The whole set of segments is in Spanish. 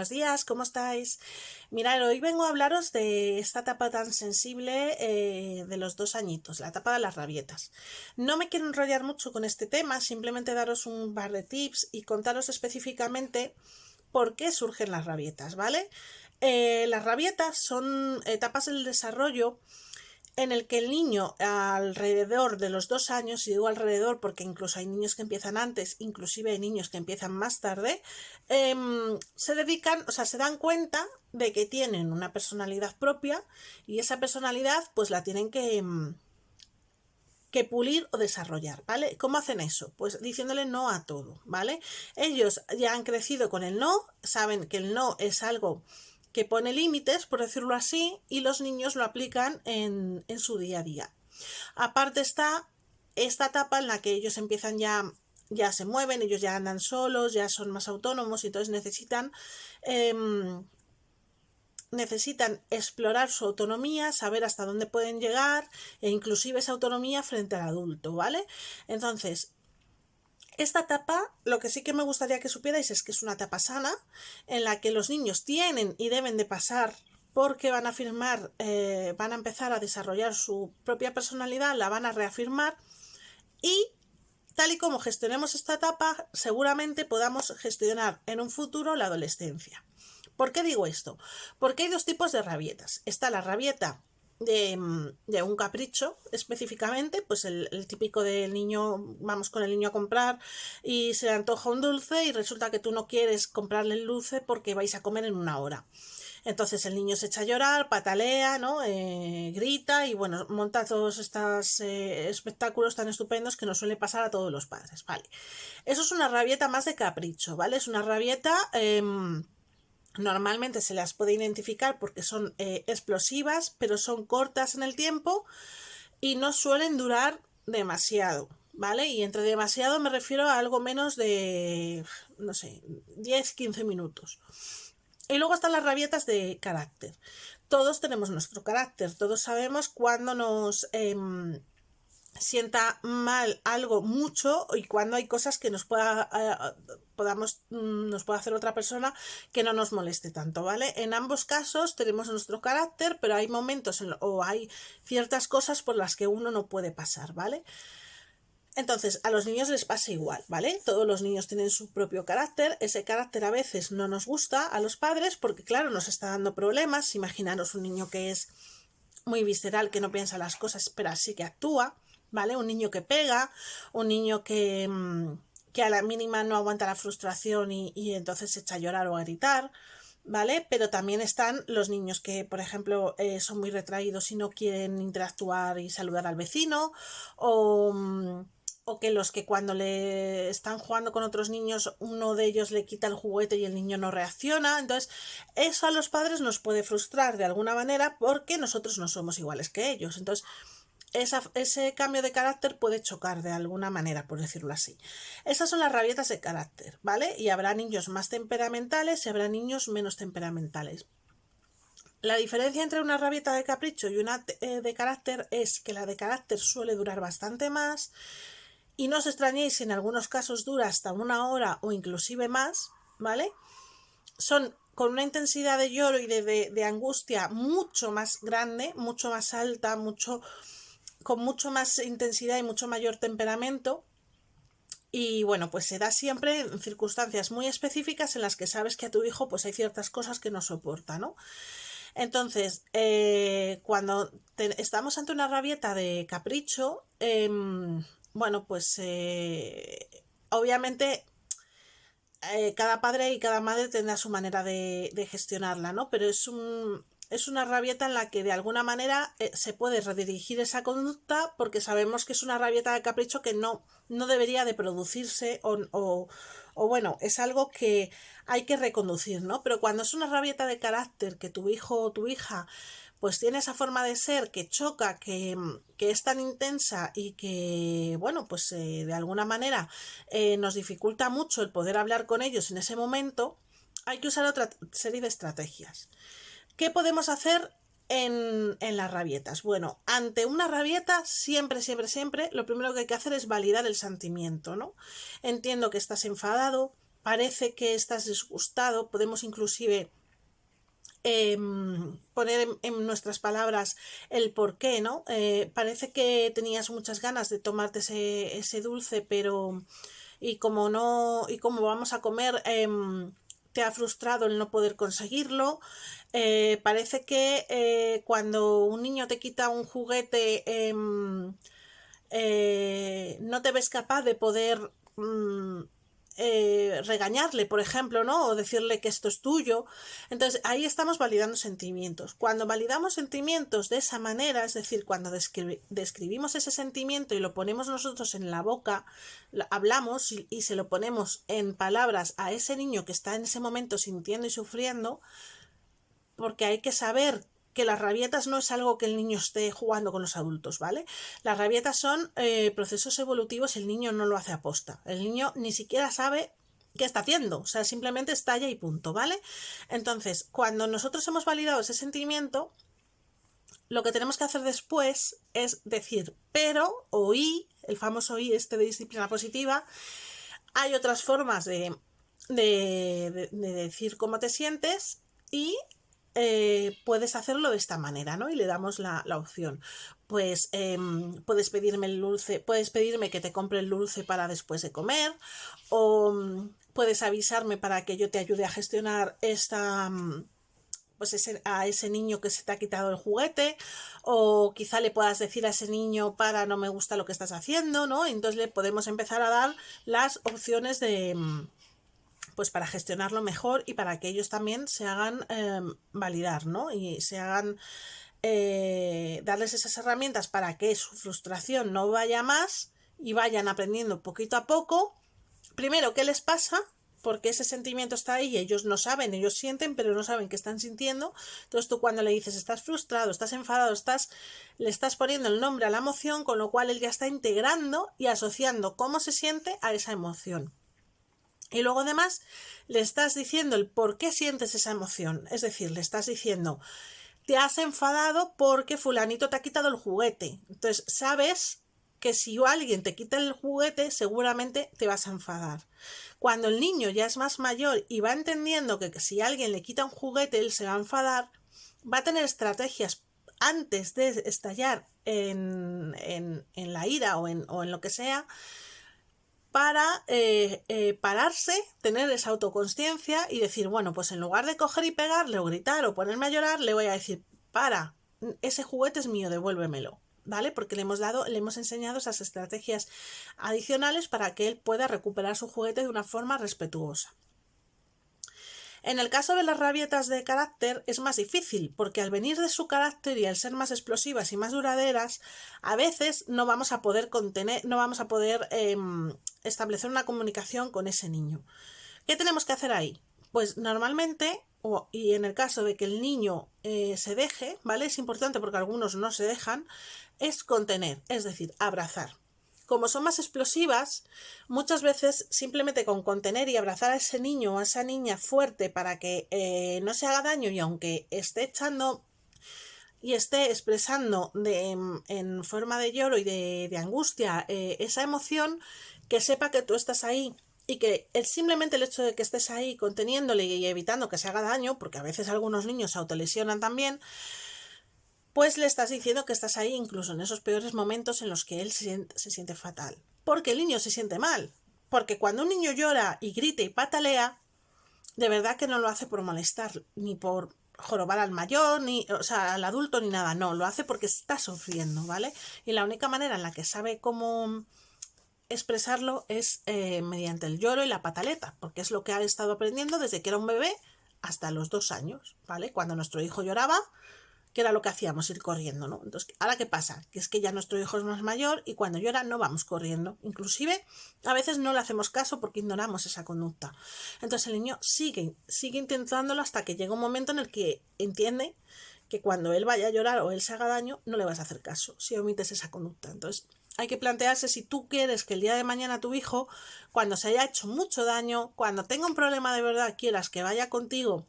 buenos días, ¿cómo estáis? Mirad, hoy vengo a hablaros de esta etapa tan sensible eh, de los dos añitos, la etapa de las rabietas. No me quiero enrollar mucho con este tema, simplemente daros un par de tips y contaros específicamente por qué surgen las rabietas, ¿vale? Eh, las rabietas son etapas del desarrollo en el que el niño alrededor de los dos años, y digo alrededor porque incluso hay niños que empiezan antes, inclusive hay niños que empiezan más tarde, em, se dedican, o sea, se dan cuenta de que tienen una personalidad propia y esa personalidad pues la tienen que, em, que pulir o desarrollar, ¿vale? ¿Cómo hacen eso? Pues diciéndole no a todo, ¿vale? Ellos ya han crecido con el no, saben que el no es algo que pone límites, por decirlo así, y los niños lo aplican en, su día a día. Aparte está esta etapa en la que ellos empiezan ya ya se mueven, ellos ya andan solos, ya son más autónomos y entonces necesitan em, necesitan explorar su autonomía, saber hasta dónde pueden llegar e inclusive esa autonomía frente al adulto, ¿vale? Entonces, esta etapa, lo que sí que me gustaría que supierais es que es una etapa sana, en la que los niños tienen y deben de pasar porque van a afirmar, eh, van a empezar a desarrollar su propia personalidad, la van a reafirmar y tal y como gestionemos esta etapa, seguramente podamos gestionar en un futuro la adolescencia. ¿Por qué digo esto? Porque hay dos tipos de rabietas. Está la rabieta Mm, de, un capricho específicamente, pues el, típico del niño, vamos con el niño a comprar y se le antoja un dulce y resulta que tú no quieres comprarle el dulce porque vais a comer en una hora. Entonces el niño se echa a llorar, patalea, ¿no? Eh, grita y bueno, monta todos estos eh, espectáculos tan estupendos que nos suele pasar a todos los padres, ¿vale? Eso es una rabieta más de capricho, ¿vale? Es una rabieta... Em, Normalmente se las puede identificar porque son eh, explosivas, pero son cortas en el tiempo y no suelen durar demasiado, ¿vale? Y entre demasiado me refiero a algo menos de, no sé, 10-15 minutos. Y luego están las rabietas de carácter. Todos tenemos nuestro carácter, todos sabemos cuándo nos... Em, sienta mal algo mucho y cuando hay cosas que nos pueda eh, podamos mm, nos pueda hacer otra persona que no nos moleste tanto vale en ambos casos tenemos nuestro carácter pero hay momentos o hay ciertas cosas por las que uno no puede pasar vale entonces, a los niños les pasa igual, ¿vale? Todos los niños tienen su propio carácter, ese carácter a veces no nos gusta a los padres porque, claro, nos está dando problemas. Imaginaros un niño que es muy visceral, que no piensa las cosas, pero sí que actúa. ¿Vale? Un niño que pega, un niño que, mm, que a la mínima no aguanta la frustración y, y, entonces se echa a llorar o a gritar, ¿vale? Pero también están los niños que, por ejemplo, eh, son muy retraídos y no quieren interactuar y saludar al vecino, o, mm, o que los que cuando le están jugando con otros niños, uno de ellos le quita el juguete y el niño no reacciona. Entonces, eso a los padres nos puede frustrar de alguna manera porque nosotros no somos iguales que ellos. Entonces, ese cambio de carácter puede chocar de alguna manera, por decirlo así. Esas son las rabietas de carácter, ¿vale? Y habrá niños más temperamentales y habrá niños menos temperamentales. La diferencia entre una rabieta de capricho y una eh, de carácter es que la de carácter suele durar bastante más y no os extrañéis si en algunos casos dura hasta una hora o inclusive más, ¿vale? Son con una intensidad de lloro y de, de angustia mucho más grande, mucho más alta, mucho con mucho más intensidad y mucho mayor temperamento. Y bueno, pues se da siempre en circunstancias muy específicas en las que sabes que a tu hijo pues hay ciertas cosas que no soporta, ¿no? Entonces, eh, cuando estamos ante una rabieta de capricho, em, bueno, pues eh, obviamente eh, cada padre y cada madre tendrá su manera de, de gestionarla, ¿no? Pero es un, es una rabieta en la que de alguna manera eh, se puede redirigir esa conducta porque sabemos que es una rabieta de capricho que no, no debería de producirse o, o, o, bueno, es algo que hay que reconducir, ¿no? Pero cuando es una rabieta de carácter que tu hijo o tu hija pues tiene esa forma de ser que choca, que, que es tan intensa y que, bueno, pues eh, de alguna manera eh, nos dificulta mucho el poder hablar con ellos en ese momento, hay que usar otra serie de estrategias. ¿Qué podemos hacer en, las rabietas? Bueno, ante una rabieta, siempre, siempre, siempre, lo primero que hay que hacer es validar el sentimiento, ¿no? Entiendo que estás enfadado, parece que estás disgustado, podemos inclusive em, poner en, nuestras palabras el por qué, ¿no? Eh, parece que tenías muchas ganas de tomarte ese, ese, dulce, pero y como no, y como vamos a comer, em, te ha frustrado el no poder conseguirlo. Eh, parece que eh, cuando un niño te quita un juguete em, no te ves capaz de poder mm, eh, regañarle, por ejemplo, ¿no? O decirle que esto es tuyo. Entonces, ahí estamos validando sentimientos. Cuando validamos sentimientos de esa manera, es decir, cuando describimos ese sentimiento y lo ponemos nosotros en la boca, hablamos y se lo ponemos en palabras a ese niño que está en ese momento sintiendo y sufriendo, porque hay que saber que las rabietas no es algo que el niño esté jugando con los adultos, ¿vale? Las rabietas son eh, procesos evolutivos y el niño no lo hace aposta. El niño ni siquiera sabe qué está haciendo, o sea, simplemente estalla y punto, ¿vale? Entonces, cuando nosotros hemos validado ese sentimiento, lo que tenemos que hacer después es decir, pero, oí, el famoso oí este de disciplina positiva, hay otras formas de, de, de decir cómo te sientes y eh, puedes hacerlo de esta manera, ¿no? Y le damos la, opción. Pues em, puedes pedirme el dulce, puedes pedirme que te compre el dulce para después de comer, o mm, puedes avisarme para que yo te ayude a gestionar esta mm, pues a ese niño que se te ha quitado el juguete o quizá le puedas decir a ese niño para no me gusta lo que estás haciendo, ¿no? Entonces le podemos empezar a dar las opciones de, mm, pues para gestionarlo mejor y para que ellos también se hagan em, validar, ¿no? Y se hagan eh, darles esas herramientas para que su frustración no vaya más y vayan aprendiendo poquito a poco. Primero, ¿qué les pasa? Porque ese sentimiento está ahí y ellos no saben, ellos sienten, pero no saben qué están sintiendo. Entonces tú cuando le dices estás frustrado, estás enfadado, estás, le estás poniendo el nombre a la emoción, con lo cual él ya está integrando y asociando cómo se siente a esa emoción. Y luego además le estás diciendo el por qué sientes esa emoción. Es decir, le estás diciendo, te has enfadado porque fulanito te ha quitado el juguete. Entonces, sabes que si alguien te quita el juguete, seguramente te vas a enfadar. Cuando el niño ya es más mayor y va entendiendo que si alguien le quita un juguete, él se va a enfadar, va a tener estrategias antes de estallar en, en, en la ira o en, o en lo que sea, para eh, eh, pararse, tener esa autoconsciencia y decir, bueno, pues en lugar de coger y pegarle o gritar o ponerme a llorar, le voy a decir, para, ese juguete es mío, devuélvemelo. ¿Vale? Porque le hemos dado, le hemos enseñado esas estrategias adicionales para que él pueda recuperar su juguete de una forma respetuosa. En el caso de las rabietas de carácter es más difícil, porque al venir de su carácter y al ser más explosivas y más duraderas, a veces no vamos a poder contener, no vamos a poder em, establecer una comunicación con ese niño. ¿Qué tenemos que hacer ahí? Pues normalmente, y en el caso de que el niño eh, se deje, ¿vale? Es importante porque algunos no se dejan, es contener, es decir, abrazar como son más explosivas, muchas veces simplemente con contener y abrazar a ese niño o a esa niña fuerte para que eh, no se haga daño y aunque esté echando y esté expresando en forma de lloro y de, angustia eh, esa emoción, que sepa que tú estás ahí y que simplemente el hecho de que estés ahí conteniéndole y evitando que se haga daño, porque a veces algunos niños se autolesionan también, pues le estás diciendo que estás ahí incluso en esos peores momentos en los que él se, siente fatal. Porque el niño se siente mal. Porque cuando un niño llora y grita y patalea, de verdad que no lo hace por molestar, ni por jorobar al mayor, ni, o sea, al adulto, ni nada. No, lo hace porque está sufriendo, ¿vale? Y la única manera en la que sabe cómo expresarlo es eh, mediante el lloro y la pataleta, porque es lo que ha estado aprendiendo desde que era un bebé hasta los dos años, ¿vale? Cuando nuestro hijo lloraba, que era lo que hacíamos, ir corriendo, ¿no? Entonces, ¿ahora qué pasa? Que es que ya nuestro hijo es más mayor y cuando llora no vamos corriendo. Inclusive, a veces no le hacemos caso porque ignoramos esa conducta. Entonces, el niño sigue, sigue intentándolo hasta que llega un momento en el que entiende que cuando él vaya a llorar o él se haga daño, no le vas a hacer caso si omites esa conducta. Entonces, hay que plantearse si tú quieres que el día de mañana tu hijo, cuando se haya hecho mucho daño, cuando tenga un problema de verdad, quieras que vaya contigo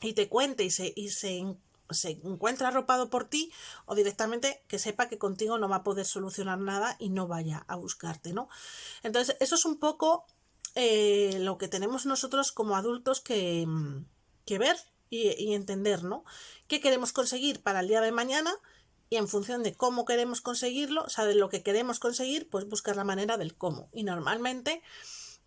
y te cuente y se, y se se encuentra arropado por ti o directamente que sepa que contigo no va a poder solucionar nada y no vaya a buscarte, ¿no? Entonces, eso es un poco eh, lo que tenemos nosotros como adultos que, que ver y, entender, ¿no? ¿Qué queremos conseguir para el día de mañana? Y en función de cómo queremos conseguirlo, o sea, de lo que queremos conseguir, pues buscar la manera del cómo. Y normalmente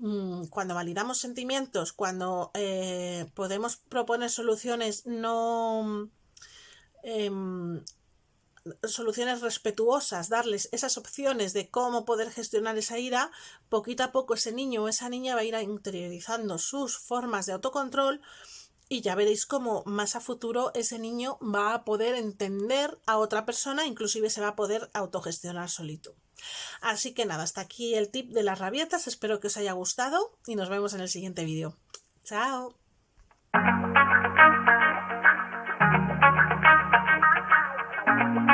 Mm, cuando validamos sentimientos, cuando eh, podemos proponer soluciones no... Em, soluciones respetuosas, darles esas opciones de cómo poder gestionar esa ira, poquito a poco ese niño o esa niña va a ir interiorizando sus formas de autocontrol y ya veréis cómo más a futuro ese niño va a poder entender a otra persona, inclusive se va a poder autogestionar solito. Así que nada, hasta aquí el tip de las rabietas, espero que os haya gustado y nos vemos en el siguiente vídeo. ¡Chao!